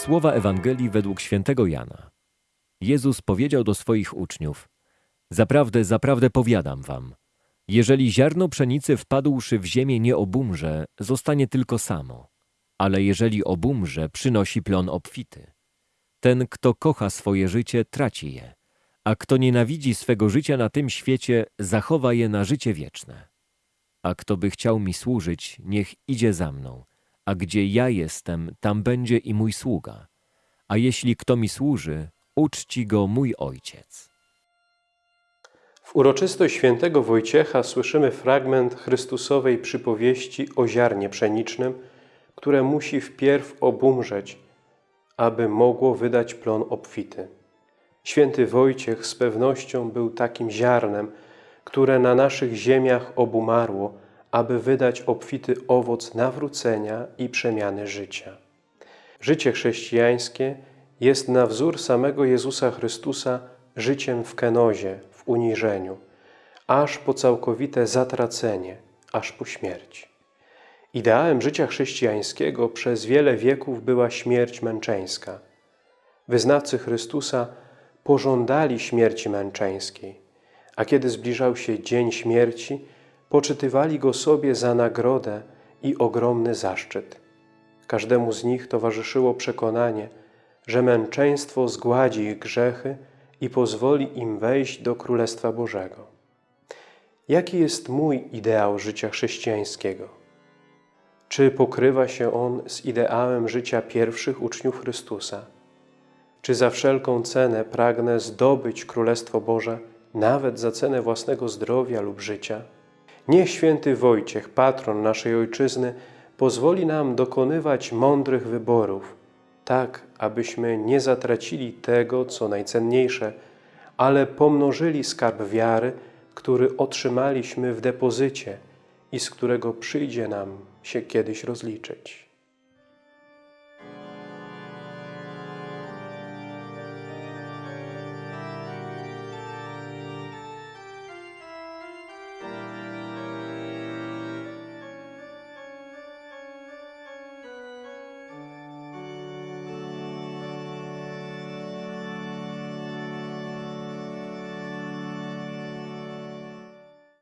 Słowa Ewangelii według świętego Jana. Jezus powiedział do swoich uczniów: Zaprawdę, zaprawdę powiadam wam, jeżeli ziarno pszenicy wpadłszy w ziemię nie obumrze, zostanie tylko samo, ale jeżeli obumrze, przynosi plon obfity. Ten, kto kocha swoje życie, traci je, a kto nienawidzi swego życia na tym świecie, zachowa je na życie wieczne. A kto by chciał mi służyć, niech idzie za mną, a gdzie ja jestem, tam będzie i mój sługa. A jeśli kto mi służy, uczci go mój ojciec. W uroczystość świętego Wojciecha słyszymy fragment Chrystusowej przypowieści o ziarnie pszenicznym, które musi wpierw obumrzeć, aby mogło wydać plon obfity. Święty Wojciech z pewnością był takim ziarnem, które na naszych ziemiach obumarło, aby wydać obfity owoc nawrócenia i przemiany życia. Życie chrześcijańskie jest na wzór samego Jezusa Chrystusa życiem w kenozie, w uniżeniu, aż po całkowite zatracenie, aż po śmierć. Ideałem życia chrześcijańskiego przez wiele wieków była śmierć męczeńska. Wyznawcy Chrystusa pożądali śmierci męczeńskiej, a kiedy zbliżał się dzień śmierci, poczytywali go sobie za nagrodę i ogromny zaszczyt. Każdemu z nich towarzyszyło przekonanie, że męczeństwo zgładzi ich grzechy i pozwoli im wejść do Królestwa Bożego. Jaki jest mój ideał życia chrześcijańskiego? Czy pokrywa się on z ideałem życia pierwszych uczniów Chrystusa? Czy za wszelką cenę pragnę zdobyć Królestwo Boże, nawet za cenę własnego zdrowia lub życia? Niech święty Wojciech, patron naszej Ojczyzny, pozwoli nam dokonywać mądrych wyborów, tak abyśmy nie zatracili tego, co najcenniejsze, ale pomnożyli skarb wiary, który otrzymaliśmy w depozycie i z którego przyjdzie nam się kiedyś rozliczyć.